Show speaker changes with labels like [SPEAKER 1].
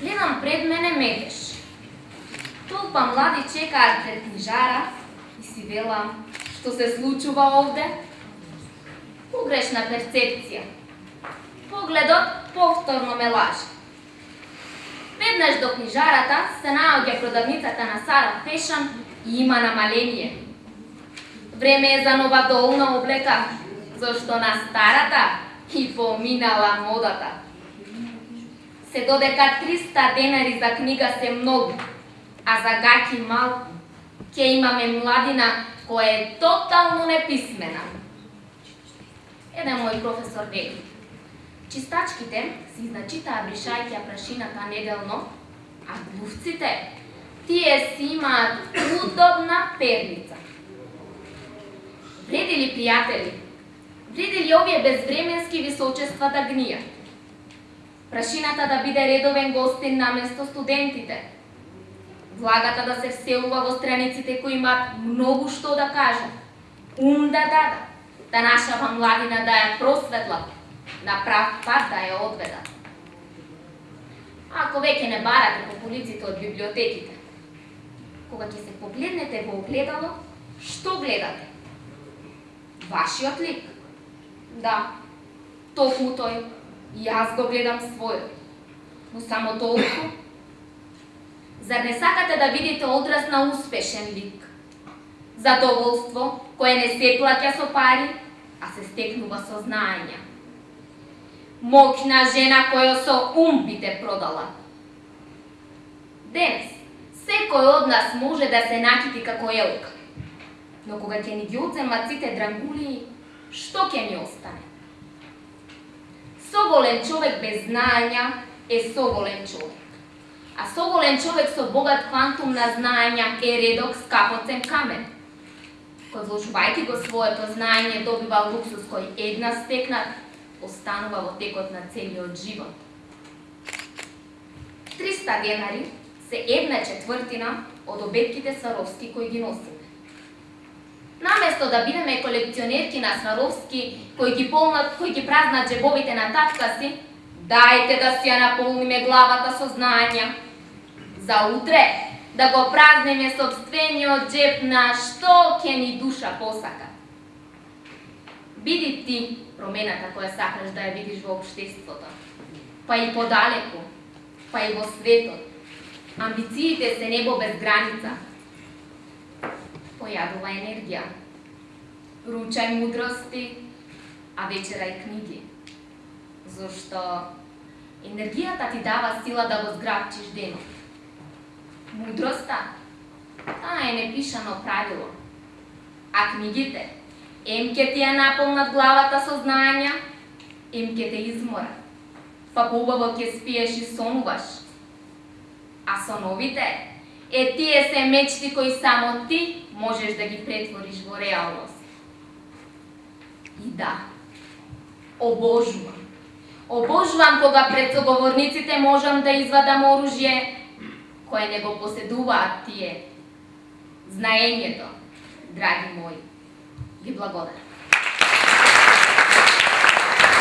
[SPEAKER 1] Гледам пред мене метеш. Толпа млади чекаат пред книжара и си велам, што се случува овде? Погрешна перцепција. Погледот повторно ме лаже. Веднаш до книжарата се наоѓа продавницата на Сара Фешан и има намаление. Време е за нова долна облека, зашто на старата и поминала модата. Се додека 300 денари за книга се многу, а за гаки малку, ќе имаме младина која е тотално неписмена. Еден мој професор вели, чистачките си значитаа бришајќа прашината неделно, а глувците, тие си имаат удобна перница. Вреди ли, пријатели? Вреди ли овие безвременски височества да гнијат? Прашината да биде редовен гостин наместо студентите. Влагата да се вселува во страниците кои имаат многу што да кажат. Ум да дадат. Да нашава младина да ја просветла. На прав пат да ја одведат. Ако веќе не барате по полиците од библиотеките, кога ќе се погледнете во огледало, што гледате? Вашиот лик? Да, токму тој И јас го гледам својот. Но само толку. Зар не сакате да видите одраз на успешен лик? Задоволство кое не се плаќа со пари, а се стекнува со знаење. Мокна жена која со ум би те продала. Денес, секој од нас може да се накити како елка. Но кога ќе ни ги одземат сите дрангули, што ќе ни остане? Соголен човек без знаења е соголен човек. А соголен човек со богат квантум на знаења е редок скапоцен камен. Кој вложувајќи го своето знаење добива луксус кој една стекнат, останува во текот на целиот живот. 300 денари се една четвртина од обетките Саровски кои ги носиме. Наместо да бидеме колекционерки на Сваровски, кои ги полнат, кои ги празнат джебовите на татка си, дајте да си ја наполниме главата со знања. За утре да го празниме собствениот джеб на што ќе ни душа посака. Биди ти промената која сакаш да ја видиш во обштеството, па и подалеку, па и во светот. Амбициите се небо без граница, појадува енергија. Ручај мудрости, а вечера и книги. Зошто енергијата ти дава сила да го зграбчиш денот. Мудроста, таа е непишано правило. А книгите, ем ке ти ја наполнат главата со знаења, ем ке те измора. Па побаво ке спиеш и сонуваш. А соновите, е тие се мечти кои само ти можеш да ги претвориш во реалност. И да, обожувам. Обожувам кога пред соговорниците можам да извадам оружје кое не го поседуваат тие. Знаењето, драги мои, ви благодарам.